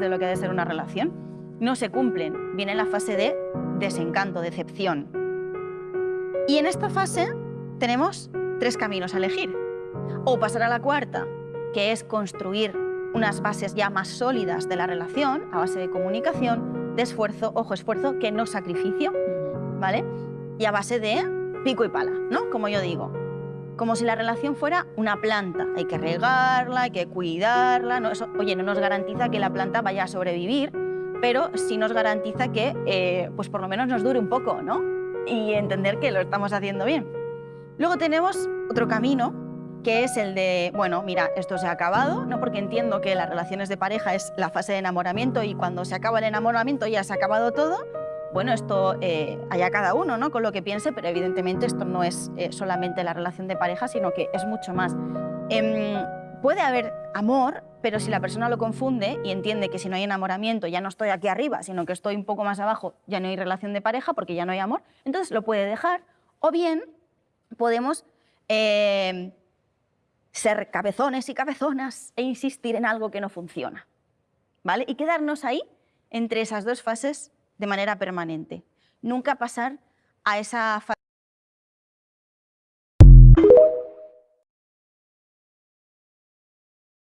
de lo que debe ser una relación, no se cumplen. Viene la fase de desencanto, decepción. Y en esta fase tenemos tres caminos a elegir. O pasar a la cuarta, que es construir unas bases ya más sólidas de la relación, a base de comunicación, de esfuerzo, ojo, esfuerzo que no sacrificio, ¿vale? Y a base de pico y pala, ¿no? Como yo digo. Como si la relación fuera una planta. Hay que regarla, hay que cuidarla. No, oye, no nos garantiza que la planta vaya a sobrevivir, pero sí nos garantiza que, eh, pues por lo menos nos dure un poco, ¿no? Y entender que lo estamos haciendo bien. Luego tenemos otro camino, que es el de, bueno, mira, esto se ha acabado, ¿no? porque entiendo que las relaciones de pareja es la fase de enamoramiento y cuando se acaba el enamoramiento ya se ha acabado todo, bueno, esto eh, allá cada uno ¿no? con lo que piense, pero evidentemente esto no es eh, solamente la relación de pareja, sino que es mucho más. Em, puede haber amor, pero si la persona lo confunde y entiende que si no hay enamoramiento ya no estoy aquí arriba, sino que estoy un poco más abajo, ya no hay relación de pareja porque ya no hay amor, entonces lo puede dejar. O bien podemos eh, ser cabezones y cabezonas e insistir en algo que no funciona. ¿vale? Y quedarnos ahí entre esas dos fases de manera permanente. Nunca pasar a esa